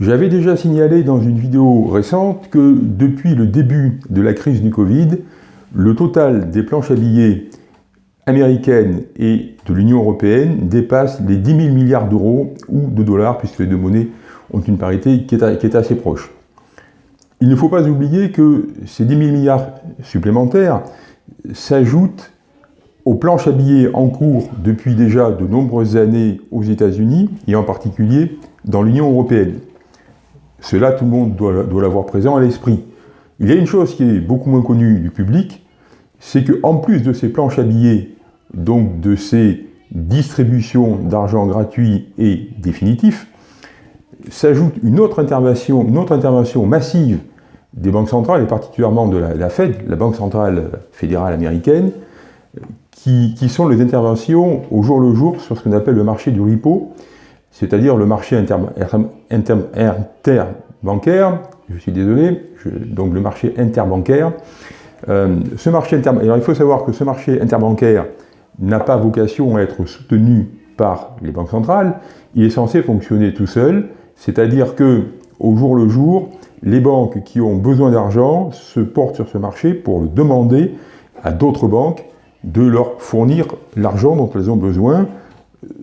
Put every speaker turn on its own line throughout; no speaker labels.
J'avais déjà signalé dans une vidéo récente que depuis le début de la crise du Covid, le total des planches à billets américaines et de l'Union européenne dépasse les 10 000 milliards d'euros ou de dollars, puisque les deux monnaies ont une parité qui est, assez proche. Il ne faut pas oublier que ces 10 000 milliards supplémentaires s'ajoutent aux planches à billets en cours depuis déjà de nombreuses années aux États-Unis et en particulier dans l'Union européenne. Cela, tout le monde doit, l'avoir présent à l'esprit. Il y a une chose qui est beaucoup moins connue du public, c'est qu'en plus de ces planches à billets, donc de ces distributions d'argent gratuit et définitif, s'ajoute une autre intervention, une autre intervention massive des banques centrales, et particulièrement de la, Fed, la Banque centrale fédérale américaine, qui, sont les interventions au jour le jour sur ce qu'on appelle le marché du repo, c'est-à-dire le marché interbancaire, je suis désolé, donc le marché interbancaire. Euh, ce marché alors il faut savoir que ce marché interbancaire n'a pas vocation à être soutenu par les banques centrales, il est censé fonctionner tout seul, c'est-à-dire que au jour le jour, les banques qui ont besoin d'argent se portent sur ce marché pour le demander à d'autres banques de leur fournir l'argent dont elles ont besoin.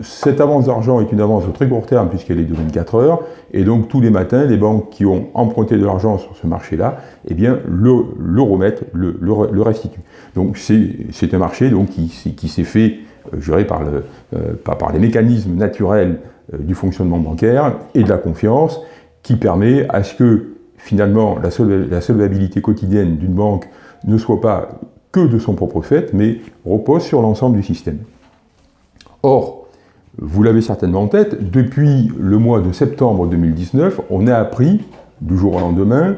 Cette avance d'argent est une avance au très court terme puisqu'elle est de 24 heures, et donc tous les matins, les banques qui ont emprunté de l'argent sur ce marché-là, eh bien, le, remettent, le, restituent. Donc c'est un marché donc, qui, s'est fait, euh, par, le, euh, par les mécanismes naturels euh, du fonctionnement bancaire et de la confiance, qui permet à ce que finalement la, la solvabilité quotidienne d'une banque ne soit pas que de son propre fait, mais repose sur l'ensemble du système. Or, vous l'avez certainement en tête, depuis le mois de septembre 2019, on a appris, du jour au lendemain,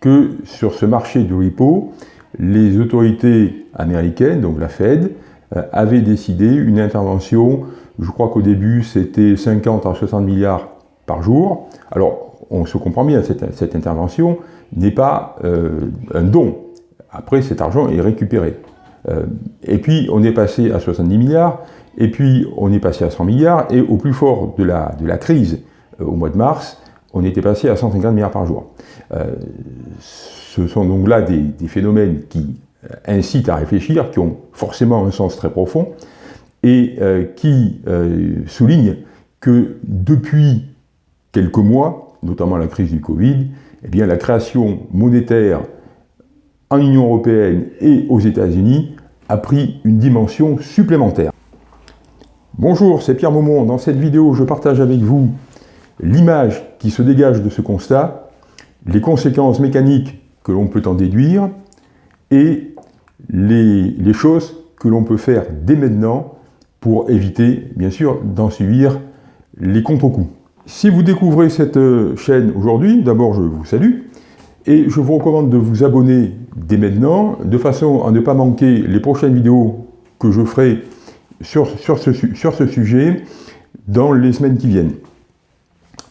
que sur ce marché du repo, les autorités américaines, donc la Fed, euh, avaient décidé une intervention, je crois qu'au début c'était 50 à 60 milliards par jour. Alors, on se comprend bien, cette, intervention n'est pas euh, un don, après, cet argent est récupéré. Euh, et puis, on est passé à 70 milliards, et puis on est passé à 100 milliards, et au plus fort de la, de la crise, euh, au mois de mars, on était passé à 150 milliards par jour. Euh, ce sont donc là des, phénomènes qui incitent à réfléchir, qui ont forcément un sens très profond, et qui soulignent que depuis quelques mois, notamment la crise du Covid, eh bien, la création monétaire en Union européenne et aux États-Unis a pris une dimension supplémentaire. Bonjour, c'est Pierre Maumont. Dans cette vidéo, je partage avec vous l'image qui se dégage de ce constat, les conséquences mécaniques que l'on peut en déduire et les, choses que l'on peut faire dès maintenant pour éviter, bien sûr, d'en subir les contre-coups. Si vous découvrez cette chaîne aujourd'hui, d'abord je vous salue, et je vous recommande de vous abonner dès maintenant, de façon à ne pas manquer les prochaines vidéos que je ferai sur, sur, ce, sur ce sujet dans les semaines qui viennent.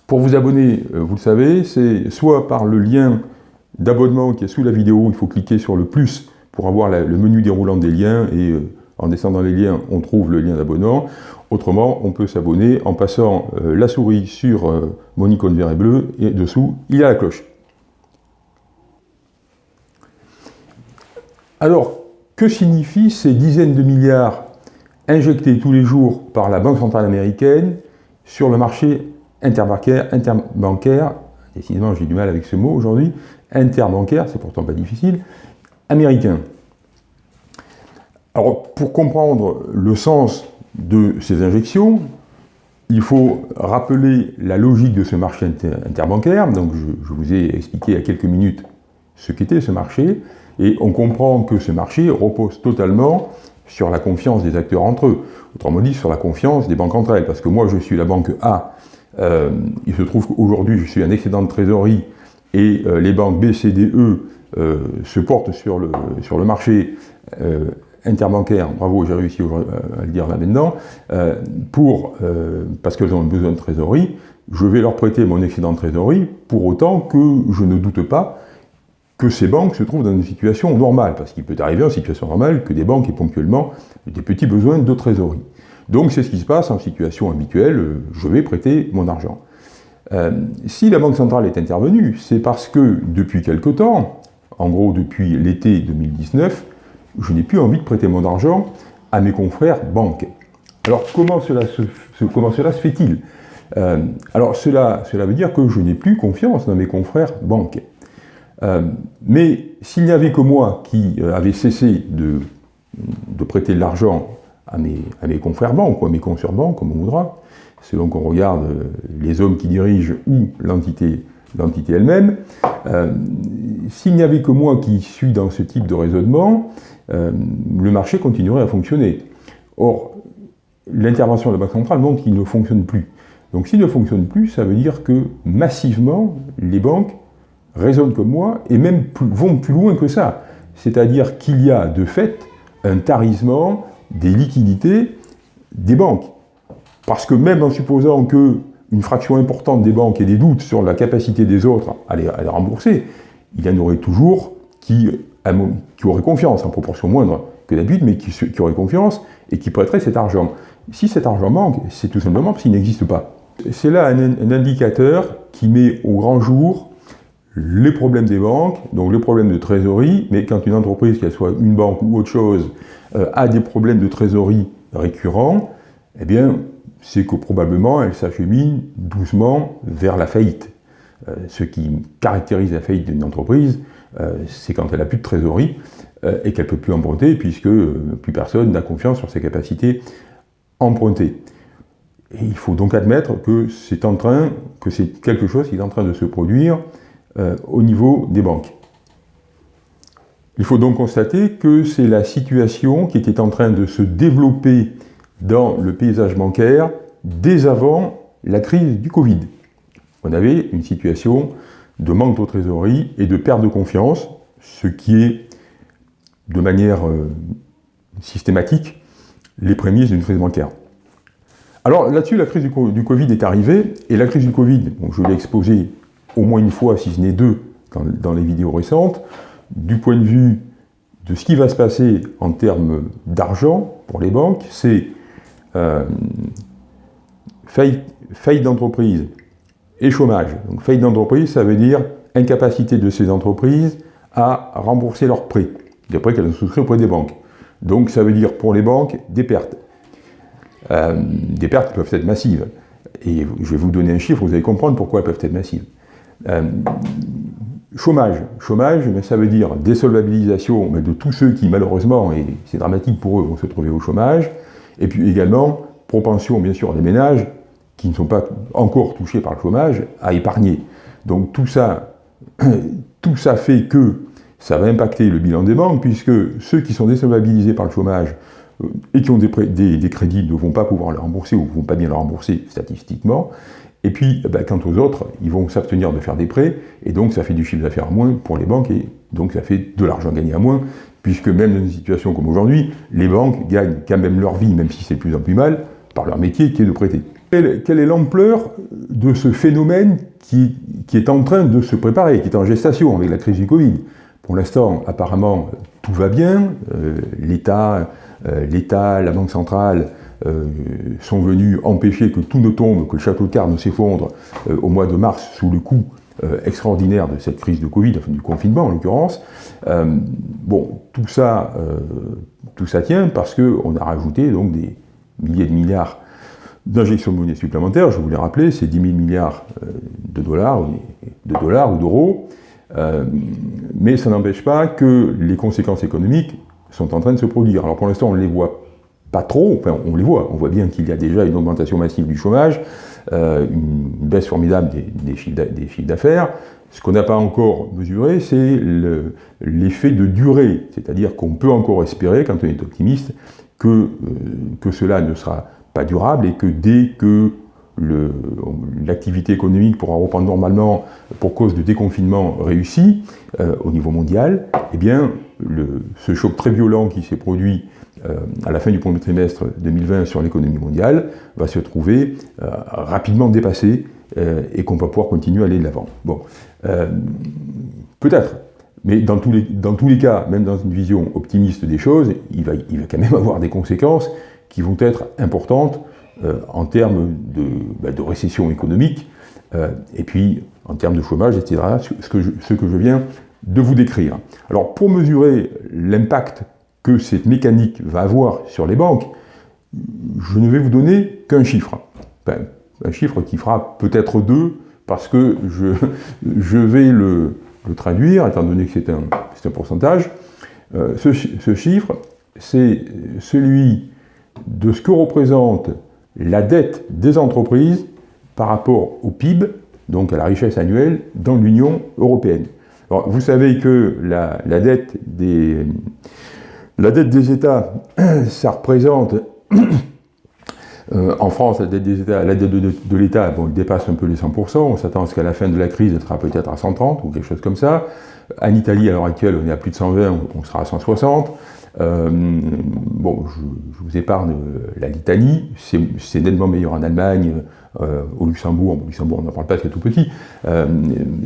Pour vous abonner, euh, vous le savez, c'est soit par le lien d'abonnement qui est sous la vidéo, il faut cliquer sur le plus pour avoir le menu déroulant des liens, et euh, en descendant les liens, on trouve le lien d'abonnement. Autrement, on peut s'abonner en passant euh, la souris sur mon icône vert et bleu, et dessous, il y a la cloche. Alors, que signifient ces dizaines de milliards injectés tous les jours par la Banque centrale américaine sur le marché interbancaire, interbancaire décidément j'ai du mal avec ce mot aujourd'hui, interbancaire, c'est pourtant pas difficile, américain. Alors, pour comprendre le sens de ces injections, il faut rappeler la logique de ce marché interbancaire. Donc, je, je vous ai expliqué il y a quelques minutes ce qu'était ce marché. Et on comprend que ce marché repose totalement sur la confiance des acteurs entre eux. Autrement dit, sur la confiance des banques entre elles. Parce que moi, je suis la banque A. Euh, il se trouve qu'aujourd'hui, je suis un excédent de trésorerie et euh, les banques B, C, D, E euh, se portent sur le, sur le marché interbancaire, bravo, j'ai réussi à le dire là maintenant, pour, parce qu'elles ont besoin de trésorerie, je vais leur prêter mon excédent de trésorerie pour autant que je ne doute pas que ces banques se trouvent dans une situation normale, parce qu'il peut arriver en situation normale que des banques aient ponctuellement des petits besoins de trésorerie. Donc c'est ce qui se passe en situation habituelle, je vais prêter mon argent. si la Banque centrale est intervenue, c'est parce que depuis quelque temps, en gros depuis l'été 2019, je n'ai plus envie de prêter mon argent à mes confrères banques. Alors comment cela se, comment cela se fait-il? Euh, Alors cela, cela veut dire que je n'ai plus confiance dans mes confrères banques. Euh, mais s'il n'y avait que moi qui euh, avait cessé de, prêter de l'argent à mes, confrères banques ou à mes consoeurs banques, comme on voudra, selon qu'on regarde les hommes qui dirigent ou l'entité elle-même, s'il n'y avait que moi qui suis dans ce type de raisonnement, le marché continuerait à fonctionner. Or, l'intervention de la Banque centrale montre qu'il ne fonctionne plus. Donc s'il ne fonctionne plus, ça veut dire que massivement, les banques raisonnent comme moi et même vont plus loin que ça. C'est-à-dire qu'il y a de fait un tarissement des liquidités des banques. Parce que même en supposant qu'une fraction importante des banques ait des doutes sur la capacité des autres à les, rembourser, il y en aurait toujours qui, auraient confiance, en proportion moindre que d'habitude, mais qui, qui auraient confiance et qui prêteraient cet argent. Si cet argent manque, c'est tout simplement parce qu'il n'existe pas. C'est là un, indicateur qui met au grand jour les problèmes des banques, donc le problème de trésorerie, mais quand une entreprise, qu'elle soit une banque ou autre chose, euh, a des problèmes de trésorerie récurrents, eh bien, c'est que probablement elle s'achemine doucement vers la faillite. Euh, ce qui caractérise la faillite d'une entreprise, euh, c'est quand elle n'a plus de trésorerie et qu'elle ne peut plus emprunter, puisque plus personne n'a confiance sur ses capacités emprunter. Et il faut donc admettre que c'est en train, que c'est quelque chose qui est en train de se produire au niveau des banques. Il faut donc constater que c'est la situation qui était en train de se développer dans le paysage bancaire dès avant la crise du Covid. On avait une situation de manque de trésorerie et de perte de confiance, ce qui est de manière euh, systématique les prémices d'une crise bancaire. Alors là-dessus, la crise du, Covid est arrivée, et la crise du Covid, je l'ai exposé au moins une fois, si ce n'est deux, dans, les vidéos récentes, du point de vue de ce qui va se passer en termes d'argent pour les banques, c'est euh, faillite, d'entreprise et chômage. Donc faillite d'entreprise, ça veut dire incapacité de ces entreprises à rembourser leurs prêts, des prêts qu'elles ont souscrits auprès des banques. Donc ça veut dire pour les banques des pertes. Euh, des pertes qui peuvent être massives. Et je vais vous donner un chiffre, vous allez comprendre pourquoi elles peuvent être massives. Euh, chômage. Chômage, ça veut dire désolvabilisation de tous ceux qui, malheureusement, et c'est dramatique pour eux, vont se trouver au chômage. Et puis également, propension, bien sûr, des ménages qui ne sont pas encore touchés par le chômage à épargner. Donc tout ça, tout ça fait que ça va impacter le bilan des banques, puisque ceux qui sont désolvabilisés par le chômage euh, et qui ont des, des, crédits ne vont pas pouvoir le rembourser ou ne vont pas bien le rembourser statistiquement. Et puis, eh ben, quant aux autres, ils vont s'abstenir de faire des prêts, et donc ça fait du chiffre d'affaires moins pour les banques, et donc ça fait de l'argent gagné à moins, puisque même dans une situation comme aujourd'hui, les banques gagnent quand même leur vie, même si c'est de plus en plus mal, par leur métier qui est de prêter. Quelle, est l'ampleur de ce phénomène qui, est en train de se préparer, qui est en gestation avec la crise du Covid? Pour l'instant, apparemment, tout va bien. Euh, L'État, euh, l'État, la Banque centrale sont venus empêcher que tout ne tombe, que le château de cartes ne s'effondre au mois de mars sous le coup extraordinaire de cette crise de Covid, enfin du confinement en l'occurrence. bon, tout ça, tout ça tient parce qu'on a rajouté donc des milliers de milliards d'injections de monnaie supplémentaires. Je vous l'ai rappelé, c'est 10 000 milliards de dollars, de dollars ou d'euros. Euh, mais ça n'empêche pas que les conséquences économiques sont en train de se produire. Alors pour l'instant, on ne les voit pas trop, on les voit, on voit bien qu'il y a déjà une augmentation massive du chômage, euh, une baisse formidable des, chiffres d'affaires. Ce qu'on n'a pas encore mesuré, c'est l'effet de durée, c'est-à-dire qu'on peut encore espérer, quand on est optimiste, que, euh, cela ne sera pas durable et que dès que l'activité économique pourra reprendre normalement pour cause de déconfinement réussi euh, au niveau mondial, eh bien, ce choc très violent qui s'est produit à la fin du premier trimestre 2020 sur l'économie mondiale va se trouver euh, rapidement dépassé et qu'on va pouvoir continuer à aller de l'avant. Bon, peut-être, mais dans tous, les, dans tous les cas, même dans une vision optimiste des choses, il va, il va quand même avoir des conséquences qui vont être importantes en termes de, bah, de, récession économique, et puis en termes de chômage, etc., ce que, ce que je viens de vous décrire. Alors pour mesurer l'impact cette mécanique va avoir sur les banques, je ne vais vous donner qu'un chiffre. un chiffre qui fera peut-être deux, parce que je, je vais le, traduire, étant donné que c'est un, un, pourcentage. Euh, ce, ce, chiffre, c'est celui de ce que représente la dette des entreprises par rapport au PIB, donc à la richesse annuelle, dans l'Union européenne. Vous savez que la, la dette des, la dette des États, ça représente, euh, en France, la dette des États, la dette de, l'État, dépasse un peu les 100%, on s'attend à ce qu'à la fin de la crise, elle sera peut-être à 130 ou quelque chose comme ça. En Italie, à l'heure actuelle, on est à plus de 120, on sera à 160. Euh, bon, je, vous épargne la litanie, c'est nettement meilleur en Allemagne, euh, au Luxembourg, au Luxembourg on n'en parle pas, c'est tout petit,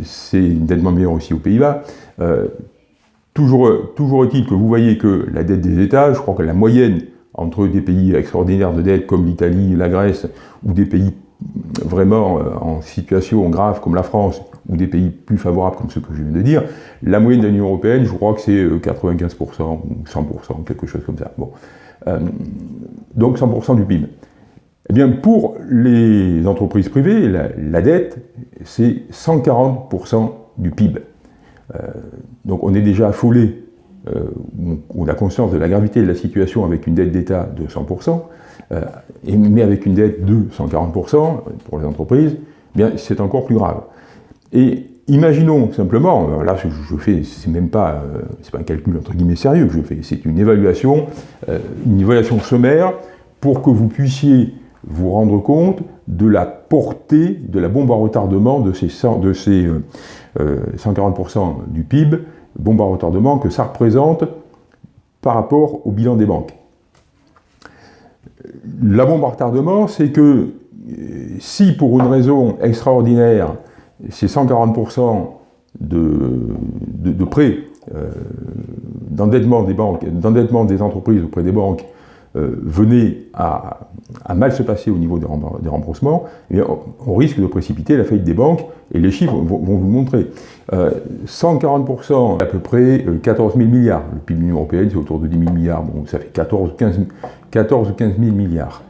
c'est nettement meilleur aussi aux Pays-Bas. Toujours, toujours est-il que vous voyez que la dette des États, je crois que la moyenne entre des pays extraordinaires de dette comme l'Italie, la Grèce, ou des pays vraiment euh, en situation grave comme la France, ou des pays plus favorables comme ceux que je viens de dire, la moyenne de l'Union Européenne, je crois que c'est 95% euh, ou 100%, quelque chose comme ça. Bon. Euh, donc 100% du PIB. Eh bien, pour les entreprises privées, la, la dette, c'est 140% du PIB. Euh, donc on est déjà affolé, euh, on a conscience de la gravité de la situation avec une dette d'État de 100%, euh, mais avec une dette de 140% pour les entreprises, eh c'est encore plus grave. Et imaginons simplement, là je fais, c'est même pas, c'est pas un calcul entre guillemets sérieux que je fais, c'est une évaluation, une évaluation sommaire pour que vous puissiez vous rendre compte de la portée de la bombe à retardement de ces, de ces 140% euh, du PIB, bombe à retardement, que ça représente par rapport au bilan des banques. La bombe à retardement, c'est que euh, si pour une raison extraordinaire, ces 140% de, prêts, euh, d'endettement des banques, d'endettement des entreprises auprès des banques venait à, mal se passer au niveau des, remboursements, eh on risque de précipiter la faillite des banques, et les chiffres vont, vous le montrer. 140%, euh, à peu près 14 euh, 000 milliards. Le PIB de l'Union Européenne, c'est autour de 10 000 milliards, bon, ça fait 14 15, 14 15 000 milliards.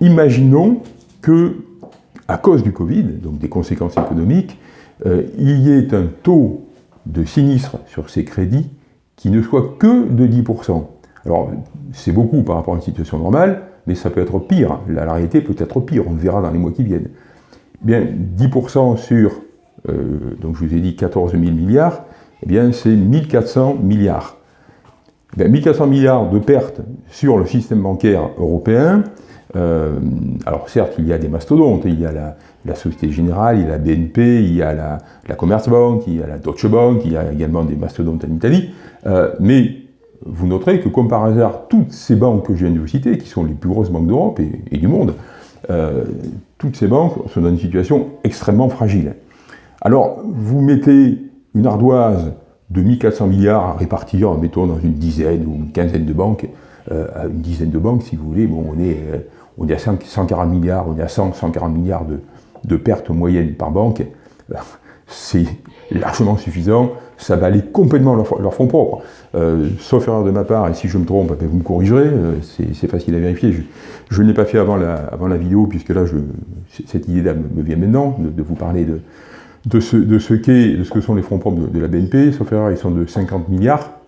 Imaginons que, à cause du Covid, donc des conséquences économiques, il y ait un taux de sinistre sur ces crédits qui ne soit que de 10%. Alors, c'est beaucoup par rapport à une situation normale, mais ça peut être pire. La, réalité peut être pire, on le verra dans les mois qui viennent. Bien, 10% sur, euh, donc je vous ai dit 14 000 milliards, eh bien c'est 1400 milliards. Eh bien, 1400 milliards de pertes sur le système bancaire européen. Euh, alors certes, il y a des mastodontes, il y a la, Société Générale, il y a la BNP, il y a la, la Commerzbank, il y a la Deutsche Bank, il y a également des mastodontes en Italie, euh, mais vous noterez que, comme par hasard, toutes ces banques que je viens de vous citer, qui sont les plus grosses banques d'Europe et, du monde, euh, toutes ces banques sont dans une situation extrêmement fragile. Alors, vous mettez une ardoise de 1400 milliards à répartir, mettons, dans une dizaine ou une quinzaine de banques, euh, à une dizaine de banques, si vous voulez, bon, on est, euh, on est à 140 milliards, on est à 100, 140 milliards de, de pertes moyennes par banque. C'est largement suffisant ça va aller complètement leur, leur fonds propres. Euh, sauf erreur de ma part, et si je me trompe, ben, vous me corrigerez, euh, c'est facile à vérifier. Je, ne l'ai pas fait avant la, avant la vidéo, puisque là, je, cette idée-là me, vient maintenant, de, vous parler de, de ce, de ce qu'est, de ce que sont les fonds propres de, la BNP. Sauf erreur, ils sont de 50 milliards.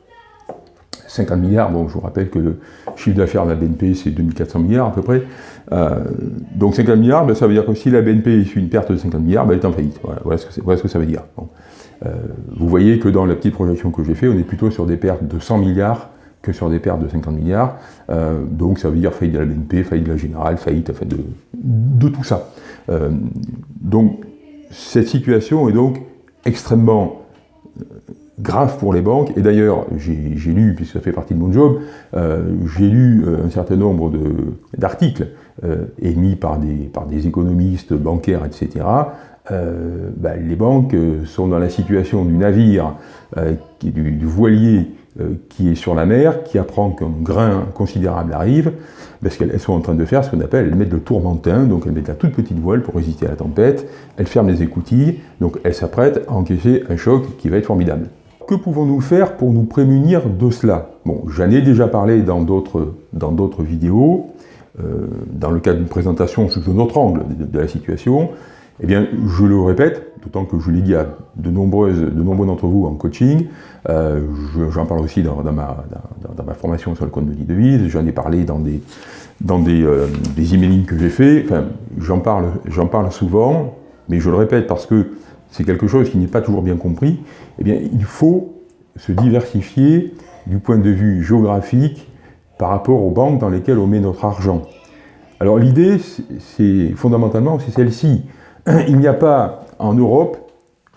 50 milliards, bon, je vous rappelle que le chiffre d'affaires de la BNP, c'est 2400 milliards à peu près. Euh, donc 50 milliards, ben, ça veut dire que si la BNP suit une perte de 50 milliards, ben, elle est en faillite. Voilà, ce, que ça veut dire. Euh, vous voyez que dans la petite projection que j'ai fait, on est plutôt sur des pertes de 100 milliards que sur des pertes de 50 milliards. Euh, donc ça veut dire faillite de la BNP, faillite de la Générale, faillite de, tout ça. Donc cette situation est donc extrêmement grave pour les banques, et d'ailleurs, j'ai lu, puisque ça fait partie de mon job, j'ai lu un certain nombre d'articles émis par des, par des économistes bancaires, etc., euh, bah, les banques sont dans la situation du navire, euh, du, voilier qui est sur la mer, qui apprend qu'un grain considérable arrive, parce qu'elles sont en train de faire ce qu'on appelle, elles mettent le tourmentin, donc elles mettent la toute petite voile pour résister à la tempête, elles ferment les écoutilles, donc elles s'apprêtent à encaisser un choc qui va être formidable. Que pouvons-nous faire pour nous prémunir de cela? Bon, j'en ai déjà parlé dans d'autres vidéos, euh, dans le cadre d'une présentation sous un autre angle de, la situation. Eh bien, je le répète, d'autant que je l'ai dit à de, nombreuses, de nombreux d'entre vous en coaching, euh, j'en parle aussi dans, ma, dans, ma, formation sur le compte de devise, j'en ai parlé dans des, dans des, euh, des emailing que j'ai fait, enfin, j'en parle, parle souvent, mais je le répète parce que c'est quelque chose qui n'est pas toujours bien compris, eh bien, il faut se diversifier du point de vue géographique par rapport aux banques dans lesquelles on met notre argent. Alors l'idée, c'est fondamentalement, c'est celle-ci. Il n'y a pas en Europe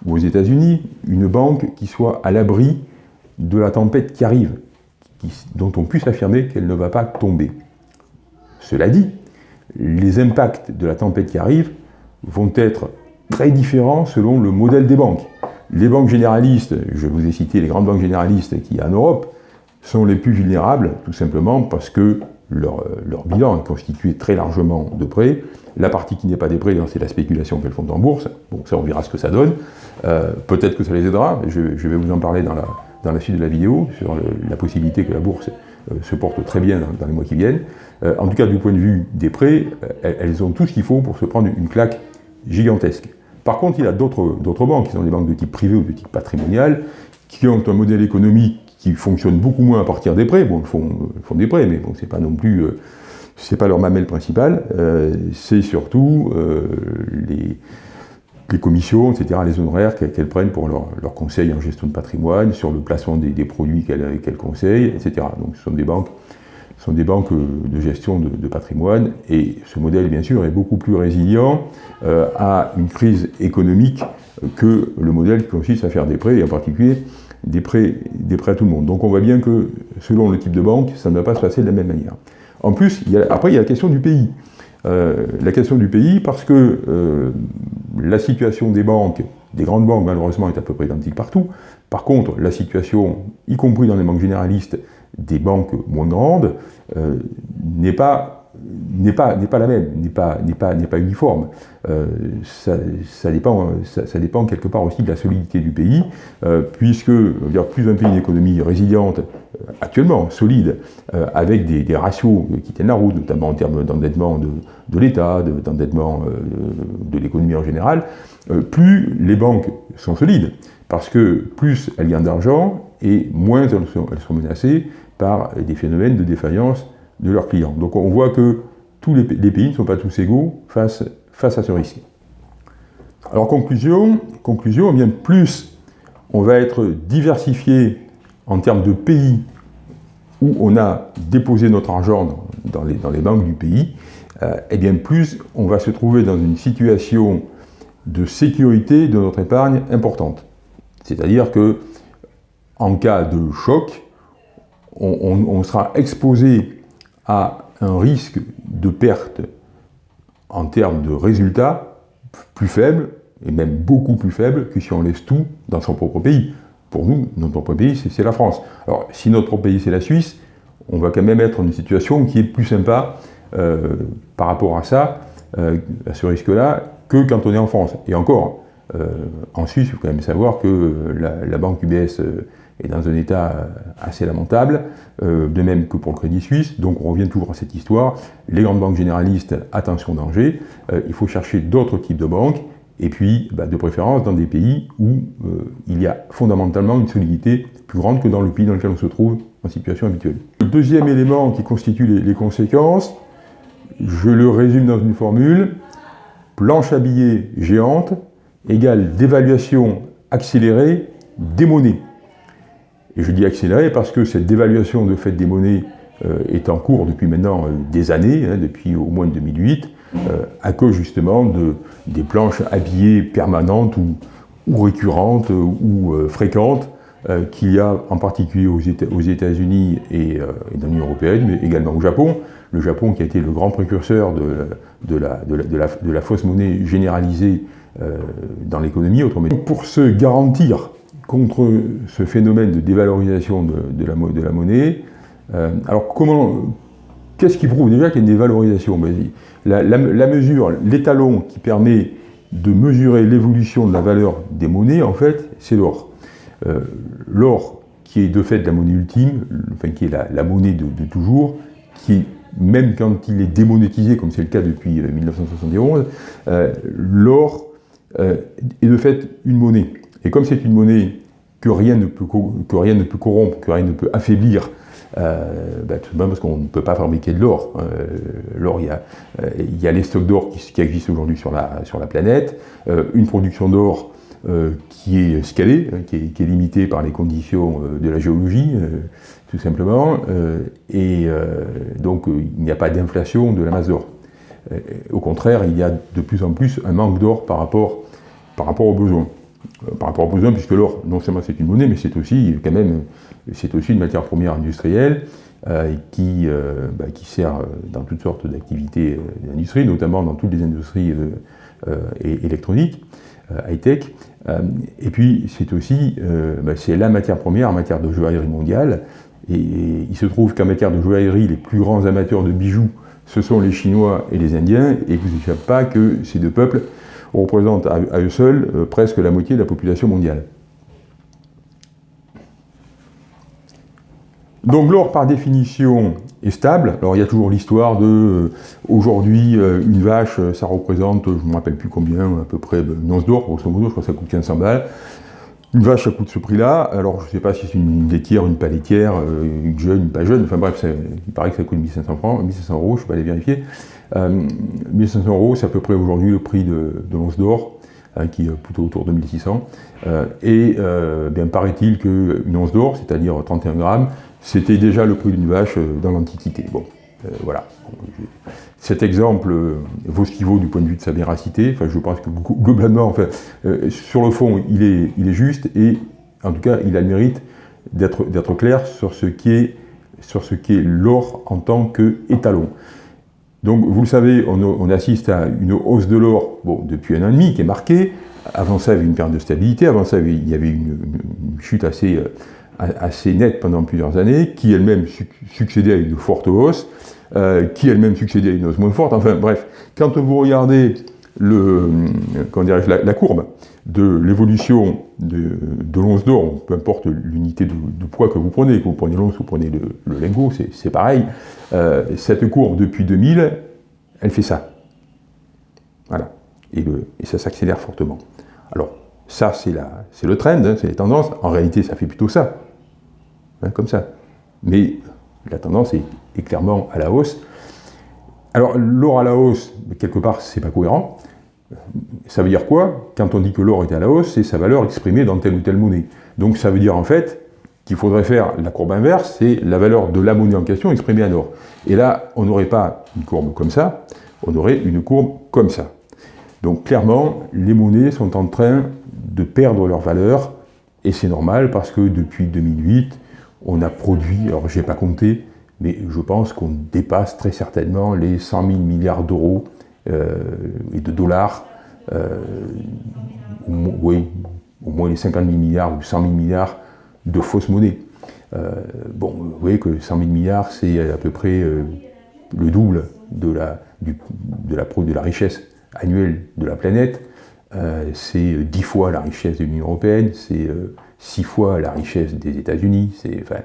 ou aux États-Unis une banque qui soit à l'abri de la tempête qui arrive, dont on puisse affirmer qu'elle ne va pas tomber. Cela dit, les impacts de la tempête qui arrive vont être très différents selon le modèle des banques. Les banques généralistes, je vous ai cité les grandes banques généralistes a en Europe, sont les plus vulnérables, tout simplement parce que leur, bilan est constitué très largement de prêts. La partie qui n'est pas des prêts, c'est la spéculation qu'elles font en bourse. Bon, ça, on verra ce que ça donne. Euh, peut-être que ça les aidera. Je, vais vous en parler dans la, suite de la vidéo, sur la possibilité que la bourse euh, se porte très bien dans, les mois qui viennent. Euh, en tout cas, du point de vue des prêts, elles ont tout ce qu'il faut pour se prendre une claque gigantesque. Par contre, il y a d'autres banques, qui sont des banques de type privé ou de type patrimonial, qui ont un modèle économique qui fonctionne beaucoup moins à partir des prêts. Bon, ils font, font des prêts, mais bon, c'est pas non plus, euh, c'est pas leur mamelle principale. Euh, c'est surtout euh, les, commissions, etc., les honoraires qu'elles prennent pour leur, conseil en gestion de patrimoine, sur le placement des produits qu'elles conseillent, etc. Donc, ce sont des banques sont des banques de gestion de, patrimoine et ce modèle, bien sûr, est beaucoup plus résilient euh, à une crise économique que le modèle qui consiste à faire des prêts, et en particulier des prêts, des prêts à tout le monde. Donc on voit bien que, selon le type de banque, ça ne va pas se passer de la même manière. En plus, après, il y a la question du pays. Euh, la question du pays, parce que euh, la situation des banques, des grandes banques, malheureusement, est à peu près identique partout. Par contre, la situation, y compris dans les banques généralistes, des banques moins grandes euh, n'est pas n'est pas, pas la même, n'est pas, pas, pas uniforme. Euh, ça, dépend, ça, dépend quelque part aussi de la solidité du pays, euh, puisque plus un pays une économie résiliente, actuellement solide, avec des, ratios qui tiennent la route, notamment en termes d'endettement de, de l'État, d'endettement de, l'économie en général, plus les banques sont solides, parce que plus elles gagnent d'argent et moins elles elles sont menacées par des phénomènes de défaillance de leurs clients. Donc on voit que tous les, pays ne sont pas tous égaux face, à ce risque. Alors conclusion, conclusion, eh bien plus on va être diversifié en termes de pays où on a déposé notre argent dans les, banques du pays, euh, eh bien plus on va se trouver dans une situation de sécurité de notre épargne importante. C'est-à-dire que en cas de choc, on, sera exposé à un risque de perte en termes de résultats plus faible, et même beaucoup plus faible que si on laisse tout dans son propre pays. Pour nous, notre propre pays, c'est la France. Alors, si notre pays, c'est la Suisse, on va quand même être dans une situation qui est plus sympa euh, par rapport à ça, euh, à ce risque-là, que quand on est en France. Et encore, euh, en Suisse, il faut quand même savoir que la banque UBS est dans un état euh, assez lamentable, euh, de même que pour le Crédit Suisse. Donc on revient toujours à cette histoire. Les grandes banques généralistes, attention danger. Euh, il faut chercher d'autres types de banques, et puis bah, de préférence dans des pays où il y a fondamentalement une solidité plus grande que dans le pays dans lequel on se trouve en situation habituelle. Le deuxième élément qui constitue les, les conséquences, je le résume dans une formule, planche à billets géante égale dévaluation accélérée des monnaies. Et je dis accéléré parce que cette dévaluation de fait des monnaies euh, est en cours depuis maintenant euh, des années, hein, depuis au moins 2008, euh, à cause justement de, des planches habillées permanentes ou, récurrentes ou fréquentes qu'il y a en particulier aux États-Unis et, dans l'Union Européenne, mais également au Japon. Le Japon qui a été le grand précurseur de, la, de la, fausse monnaie généralisée dans l'économie. Autrement dit, pour se garantir contre ce phénomène de dévalorisation de, la, monnaie. alors comment, qu'est-ce qui prouve déjà qu'il y a une dévalorisation? Ben, la, mesure, l'étalon qui permet de mesurer l'évolution de la valeur des monnaies, en fait, c'est l'or. l'or qui est de fait la monnaie ultime, enfin qui est la, monnaie de, toujours, qui, même quand il est démonétisé, comme c'est le cas depuis 1971, euh, euh, l'or euh, est de fait une monnaie. Et comme c'est une monnaie que rien, ne peut, corrompre, que rien ne peut affaiblir, bah, tout simplement parce qu'on ne peut pas fabriquer de l'or. l'or, il y a, les stocks d'or qui, existent aujourd'hui sur la, planète. une production d'or euh, qui est scalé, hein, qui est, limité par les conditions euh, de la géologie, euh, tout simplement, et donc il n'y a pas d'inflation de la masse d'or. Au contraire, il y a de plus en plus un manque d'or par rapport, par rapport aux besoins. Par rapport aux besoins, puisque l'or, non seulement c'est une monnaie, mais c'est aussi quand même c'est aussi une matière première industrielle qui, bah, qui sert dans toutes sortes d'activités d'industrie, notamment dans toutes les industries électroniques. Euh, high-tech. Euh, et puis, c'est aussi euh, bah, c'est la matière première en matière de joaillerie mondiale. Et, il se trouve qu'en matière de joaillerie, les plus grands amateurs de bijoux, ce sont les Chinois et les Indiens, et vous n'échappez pas que ces deux peuples représentent à, eux seuls presque la moitié de la population mondiale. Donc l'or, par définition, est stable. Alors il y a toujours l'histoire de, euh, aujourd'hui, euh, une vache, euh, ça représente, je ne me rappelle plus combien, à peu près une once d'or, grosso modo, je crois que ça coûte 1500 balles. Une vache, ça coûte ce prix-là. Alors je ne sais pas si c'est une laitière, une pas laitière, une jeune, une pas jeune, enfin bref, il paraît que ça coûte 1500 francs, 1500 euros, je ne vais pas aller vérifier. 1500 euros, c'est à peu près aujourd'hui le prix de, l'once d'or. Hein, qui est plutôt autour de 1600. et bien paraît-il qu'une once d'or, c'est-à-dire 31 grammes, c'était déjà le prix d'une vache euh, dans l'Antiquité. Bon, euh, voilà. Cet exemple euh, vaut ce qu'il vaut du point de vue de sa véracité? Enfin, je pense que globalement, enfin, sur le fond, il est, juste et en tout cas, il a le mérite d'être clair sur ce qui est qu'est l'or en tant qu'étalon. Donc, vous le savez, on, assiste à une hausse de l'or depuis un an et demi qui est marquée. Avant ça, il y avait une perte de stabilité. Avant ça, il y avait une, une chute assez, assez nette pendant plusieurs années, qui elle-même succédait à une forte hausse, euh, qui elle-même succédait à une hausse moins forte. Enfin bref, quand vous regardez le, la, la, courbe de l'évolution de, l'once d'or, peu importe l'unité de, poids que vous prenez, que vous prenez l'once ou vous prenez le, lingot, c'est pareil, euh, cette courbe depuis 2000, elle fait ça. Voilà. Et, le, et ça s'accélère fortement. Alors, ça, c'est le trend, hein, c'est les tendances. En réalité, ça fait plutôt ça. Hein, comme ça. Mais la tendance est, clairement à la hausse. Alors l'or à la hausse, quelque part, c'est pas cohérent. Ça veut dire quoi? Quand on dit que l'or est à la hausse, c'est sa valeur exprimée dans telle ou telle monnaie. Donc ça veut dire en fait qu'il faudrait faire la courbe inverse, c'est la valeur de la monnaie en question exprimée en or. Et là, on n'aurait pas une courbe comme ça, on aurait une courbe comme ça. Donc clairement, les monnaies sont en train de perdre leur valeur, et c'est normal parce que depuis 2008, on a produit, alors je n'ai pas compté, mais je pense qu'on dépasse très certainement les 100 000 milliards d'euros euh, et de dollars, euh, oui, au moins les 50 000 milliards ou 100 000 milliards de fausses monnaies. Euh, bon, vous voyez que 100 000 milliards, c'est à peu près le double de la, richesse annuelle de la planète. c'est 10 fois la richesse de l'Union Européenne, c'est six fois la richesse des États-Unis. Enfin,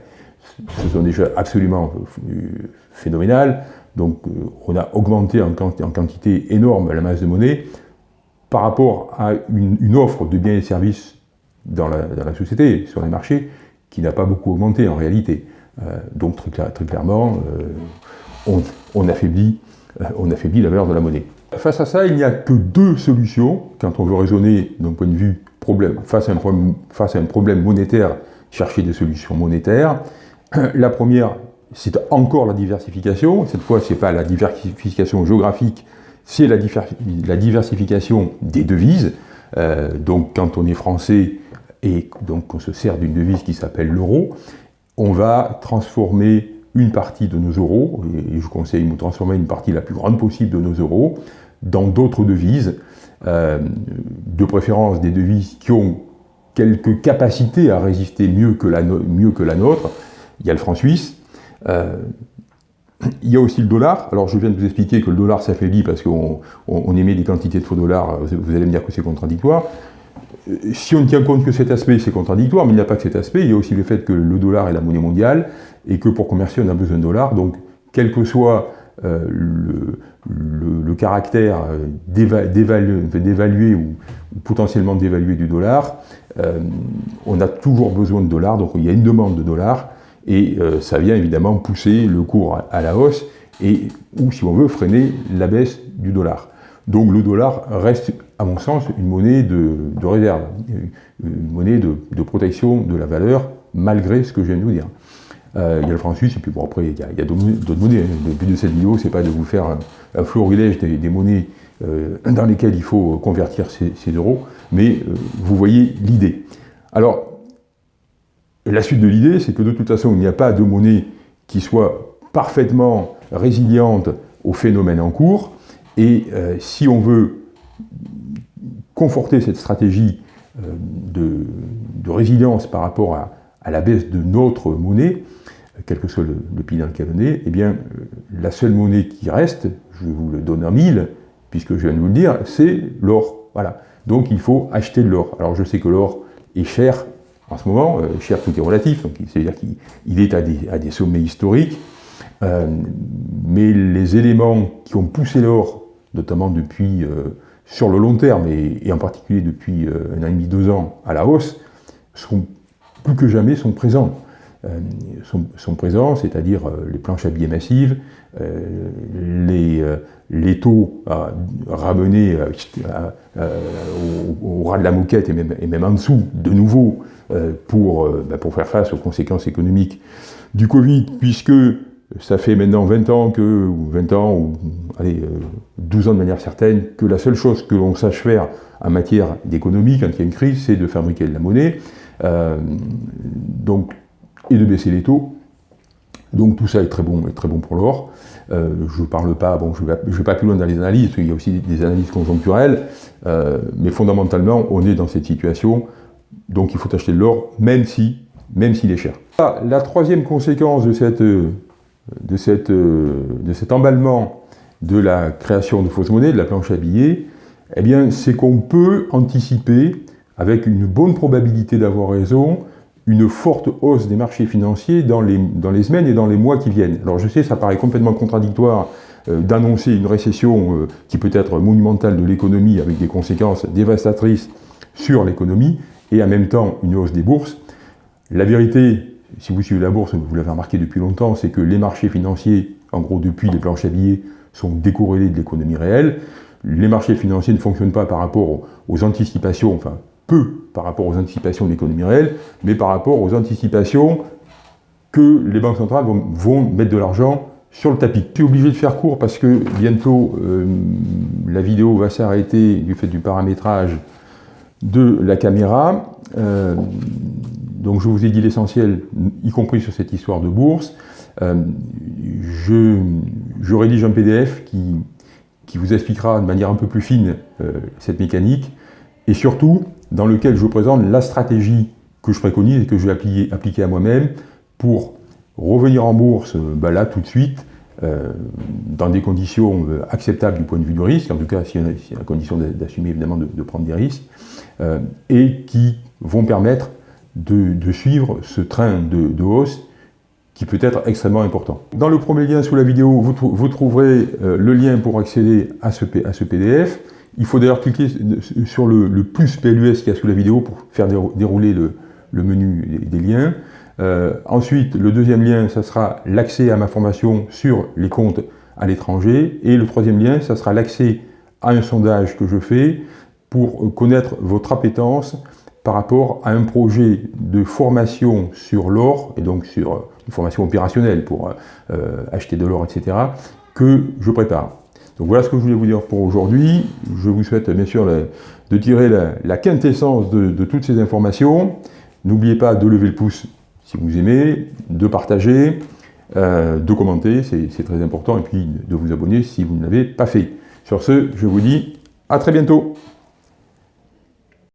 ce sont des choses absolument phénoménales. Donc euh, on a augmenté en, quantité énorme la masse de monnaie par rapport à une, offre de biens et services dans la, société, sur les marchés, qui n'a pas beaucoup augmenté en réalité. Euh, donc très, clairement, euh, on, on affaiblit la valeur de la monnaie. Face à ça, il n'y a que deux solutions, quand on veut raisonner d'un point de vue problème, face, à un problème, monétaire, chercher des solutions monétaires. La première, c'est encore la diversification. Cette fois, ce n'est pas la diversification géographique, c'est la, diversification des devises. Euh, donc, quand on est français et donc on se sert d'une devise qui s'appelle l'euro, on va transformer une partie de nos euros, et je conseille de transformer une partie la plus grande possible de nos euros, dans d'autres devises, euh, de préférence des devises qui ont quelques capacités à résister mieux que la, mieux que la nôtre. Il y a le franc suisse. Euh, il y a aussi le dollar. Alors je viens de vous expliquer que le dollar s'affaiblit parce qu'on émet des quantités de faux dollars. Vous allez me dire que c'est contradictoire. Euh, si on ne tient compte que cet aspect, c'est contradictoire, mais il n'y a pas que cet aspect. Il y a aussi le fait que le dollar est la monnaie mondiale et que pour commercer, on a besoin de dollars. Donc, quel que soit euh, le, caractère d'évaluer ou, potentiellement d'évaluer du dollar, on a toujours besoin de dollars. Donc, il y a une demande de dollars et euh, ça vient évidemment pousser le cours à, la hausse, et, ou si on veut, freiner la baisse du dollar. Donc le dollar reste, à mon sens, une monnaie de, réserve, une monnaie de, protection de la valeur, malgré ce que je viens de vous dire. Euh, il y a le franc suisse, et puis bon, après, il y a, d'autres monnaies. Le but de cette vidéo, c'est pas de vous faire un, florilège des, monnaies euh, dans lesquelles il faut convertir ces, euros, mais vous voyez l'idée. Alors, la suite de l'idée, c'est que de toute façon, il n'y a pas de monnaie qui soit parfaitement résiliente au phénomène en cours, et euh, si on veut conforter cette stratégie euh, de, résilience par rapport à, la baisse de notre monnaie, quel que soit le, pays dans lequel on est, eh bien, euh, la seule monnaie qui reste, je vous le donne en mille, puisque je viens de vous le dire, c'est l'or. Voilà. Donc il faut acheter de l'or. Alors je sais que l'or est cher en ce moment, euh, cher tout est relatif, c'est-à-dire qu'il est à des, sommets historiques, euh, mais les éléments qui ont poussé l'or, notamment depuis, sur le long terme, et, en particulier depuis un an et demi, deux ans, à la hausse, sont, plus que jamais sont présents. Sont, présents, c'est-à-dire les planches à billets massives, les, les taux ramenés au, ras de la moquette et même, en dessous, de nouveau, euh, pour, euh, bah, pour faire face aux conséquences économiques du Covid, puisque ça fait maintenant 20 ans que, ou 20 ans, ou allez, 12 euh, ans de manière certaine, que la seule chose que l'on sache faire en matière d'économie quand il y a une crise, c'est de fabriquer de la monnaie, donc, et de baisser les taux. Donc tout ça est très bon, est très bon pour l'or. je ne parle pas, bon, je ne vais, pas plus loin dans les analyses, parce qu'il y a aussi des analyses conjoncturelles, mais fondamentalement, on est dans cette situation donc il faut acheter de l'or, même si, même s'il est cher. Ah, la troisième conséquence de, cette, de, cette, de cet emballement de la création de fausses monnaies, de la planche à billets, eh c'est qu'on peut anticiper, avec une bonne probabilité d'avoir raison, une forte hausse des marchés financiers dans les, dans les semaines et dans les mois qui viennent. Alors je sais, ça paraît complètement contradictoire euh, d'annoncer une récession euh, qui peut être monumentale de l'économie avec des conséquences dévastatrices sur l'économie, et en même temps une hausse des bourses. La vérité, si vous suivez la bourse, vous l'avez remarqué depuis longtemps, c'est que les marchés financiers, en gros depuis les planches à billets, sont décorrélés de l'économie réelle. Les marchés financiers ne fonctionnent pas par rapport aux anticipations, enfin peu par rapport aux anticipations de l'économie réelle, mais par rapport aux anticipations que les banques centrales vont, mettre de l'argent sur le tapis. Je suis obligé de faire court parce que bientôt euh, la vidéo va s'arrêter du fait du paramétrage de la caméra. Euh, donc je vous ai dit l'essentiel, y compris sur cette histoire de bourse. Euh, je, rédige un PDF qui, vous expliquera de manière un peu plus fine cette mécanique, et surtout dans lequel je vous présente la stratégie que je préconise et que je vais appliquer, à moi-même pour revenir en bourse bah là tout de suite, dans des conditions acceptables du point de vue du risque, en tout cas si y a, condition d'assumer évidemment de, prendre des risques, euh, et qui vont permettre de, suivre ce train de, hausse qui peut être extrêmement important. Dans le premier lien sous la vidéo, vous, trouverez euh, le lien pour accéder à ce PDF. Il faut d'ailleurs cliquer sur le, plus PLUS qu'il y a sous la vidéo pour faire dérouler le, menu des, liens. Euh, ensuite, le deuxième lien, ça sera l'accès à ma formation sur les comptes à l'étranger. Et le troisième lien, ça sera l'accès à un sondage que je fais pour connaître votre appétence par rapport à un projet de formation sur l'or, et donc sur une formation opérationnelle pour euh, acheter de l'or, etc., que je prépare. Voilà ce que je voulais vous dire pour aujourd'hui. Je vous souhaite bien sûr de tirer la, quintessence de, toutes ces informations. N'oubliez pas de lever le pouce si vous aimez, de partager, euh, de commenter, c'est très important, et puis de vous abonner si vous ne l'avez pas fait. Sur ce, je vous dis à très bientôt